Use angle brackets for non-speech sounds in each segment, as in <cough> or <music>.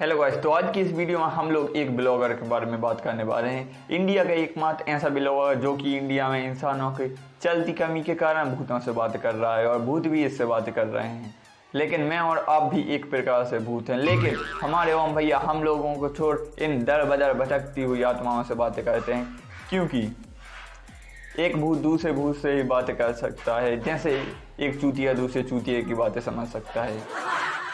Hello guys तो आज की इस वीडियो में हम लोग एक ब्लॉगर के बारे में बात करने वाले हैं। इंडिया का एकमात्र ऐसा ब्लॉगर जो कि इंडिया में इंसानों की चलती कमी के कारण भूतों से बात कर रहा है और भूत भी इससे बात कर रहे हैं। लेकिन मैं और आप भी एक प्रकार से भूत हैं। लेकिन हमारे ओम भैया हम लोगों को छोड़ इन दर बदर भटकती हुई आत्माओं से बातें करते हैं। क्योंकि एक भूत दूसरे भूत से ही बातें कर सकता है, जैसे एक चूतिया दूसरे चूतिया की बातें समझ सकता है।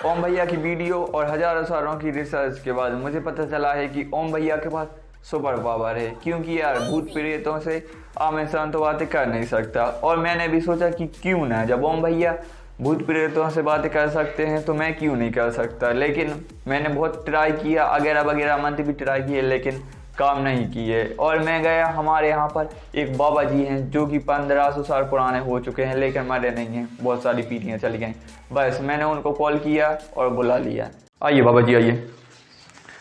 ओम भैया की वीडियो और हज़ारों सालों की रिसर्च के बाद मुझे पता चला है कि ओम भैया के पास सुपर पावर है। क्योंकि यार, भूत प्रेतों से आम इंसान तो बातें कर नहीं सकता। और मैंने भी सोचा कि क्यों ना, जब ओम भैया भूत प्रेतों से बातें कर सकते हैं तो मैं क्यों नहीं कर सकता? लेकिन मैंने बहुत ट्राई किया वगैरह वगैरह मंथ भी ट्राई किए, लेकिन काम नहीं किए। और मैं गया हमारे यहाँ पर एक बाबा जी हैं जो कि पंद्रह सौ साल पुराने हो चुके हैं लेकिन मरे नहीं हैं। बहुत सारी पीढ़ियाँ चली गई। बस मैंने उनको कॉल किया और बुला लिया। आइए बाबा जी आइए।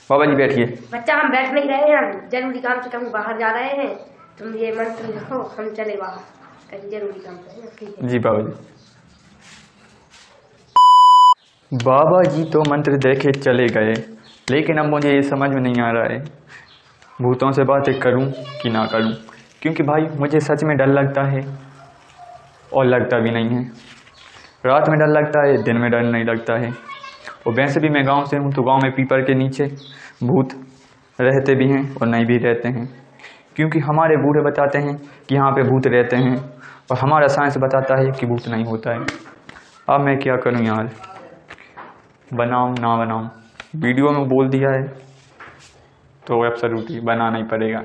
बाबा जी बैठिए। बच्चा हम बैठ नहीं रहे हैं। ज़रूरी काम से कहीं बाहर जा रहे हैं। तुम ये मंत्र लिखो हम चले बाहर। कहीं ज़रूरी काम जी बाबा जी। बाबा जी तो मंत्र देखे चले गए लेकिन अब मुझे ये समझ में नहीं आ रहा है। भूतों से बातें करूँ कि ना करूँ? क्योंकि भाई, मुझे सच में डर लगता है और लगता भी नहीं है। रात में डर लगता है, दिन में डर नहीं लगता है। और वैसे भी मैं गाँव से हूँ तो गाँव में पीपल के नीचे भूत रहते भी हैं और नहीं भी रहते हैं। क्योंकि हमारे बूढ़े बताते हैं कि यहाँ पे भूत रहते हैं और हमारा साइंस बताता है कि भूत नहीं होता है। अब मैं क्या करूँ यार? बनाऊँ ना बनाऊँ? वीडियो में बोल दिया है। तो एब्सोल्युटली बनाना ही पड़ेगा।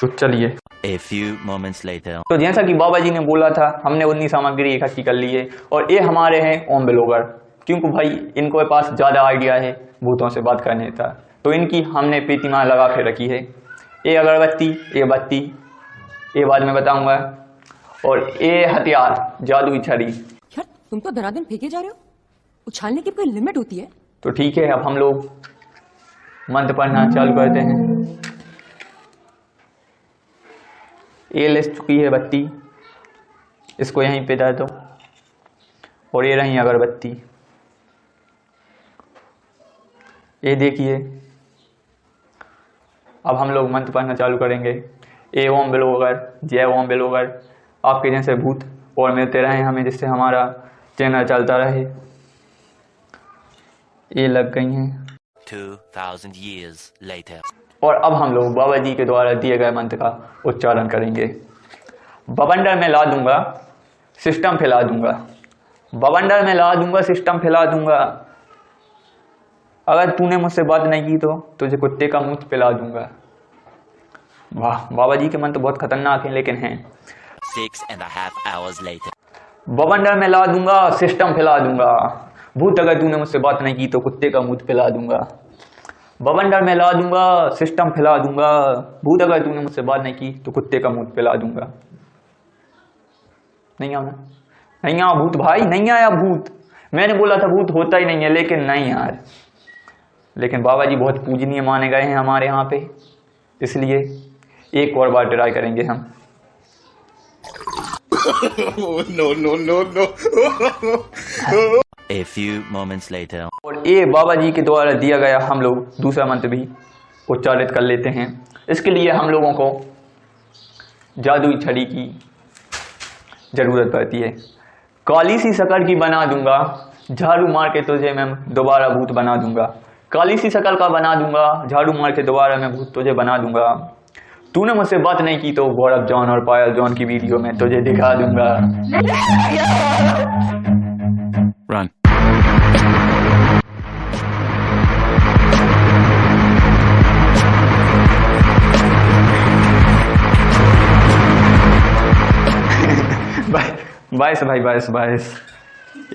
तो चलिए। A few moments later. तो जैसा कि बाबा जी ने बोला था हमने उतनी सामग्री इकट्ठी कर ली है और ये हमारे हैं ओम ब्लॉगर। क्योंकि भाई इनको पास ज़्यादा आइडिया है भूतों से बात करने का। तो इनकी हमने प्रतिमा लगा के रखी है। ये अगरबत्ती ये बत्ती ये बाद में बताऊँगा। और ये हथियार जादुई छड़ी। यार तुम तो धनाधन फेंके जा रहे हो। उछालने की कोई लिमिट होती है। तो ठीक है अब हम लोग मंत्र पढ़ना चालू करते हैं। ये ले चुकी है बत्ती। इसको यहीं पे डाल दो। और ये रही अगरबत्ती। ये देखिए। अब हम लोग मंत्र पढ़ना चालू करेंगे। ए ओम बिलोगर, जय ओम बिलोगर। आपके जैसे भूत और मिलते रहे हमें, जिससे हमारा चैनल चलता रहे। ये लग गई हैं। 2000 years later. और अब हम लोग बाबा जी के द्वारा दिए गए मंत्र का उच्चारण करेंगे। बवंडर में ला दूँगा सिस्टम फैला दूँगा। बवंडर में ला दूँगा सिस्टम फैला दूँगा। अगर तूने मुझसे बात नहीं की तो तुझे कुत्ते का मुँह पिला दूँगा। वाह बाबा जी के मंत्र बहुत खतरनाक हैं लेकिन हैं। Six and a half hours later. बवंडर में ला दूँगा सिस्टम फैला दूँगा। भूत अगर तूने मुझसे बात नहीं की तो कुत्ते का मुँह फैला दूँगा। बवंडर में ला दूँगा सिस्टम फैला दूँगा। भूत अगर तूने मुझसे बात नहीं की तो कुत्ते का मुँह पिला दूँगा। नहीं आना। नहीं आया भूत भाई, नहीं आया भूत। मैंने बोला था भूत होता ही नहीं है, लेकिन नहीं यार। लेकिन बाबा जी बहुत पूजनीय माने गए हैं हमारे यहाँ पे। इसलिए एक और बार ट्राई करेंगे हम। A few moments later. और ये बाबा जी के द्वारा दिया गया हम लोग दूसरा मंत्र भी उच्चारित कर लेते हैं। इसके लिए हम लोगों को जादुई छड़ी की ज़रूरत पड़ती है। काली सी शक्ल की बना दूँगा झाड़ू मार के तुझे मैं दोबारा भूत बना दूँगा। काली सी शक्ल का बना दूँगा झाड़ू मार के दोबारा मैं भूत तुझे बना दूँगा। तूने मुझसे बात नहीं की तो गौरव जॉन और पायल जॉन की वीडियो में तुझे दिखा दूँगा। Run. <laughs> बाईस भाई बाईस बाईस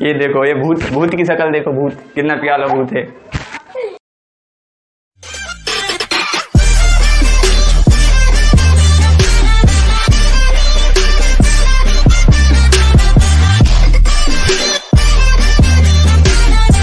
ये देखो, ये भूत भूत की शक्ल देखो, भूत। कितना प्यारा भूत है।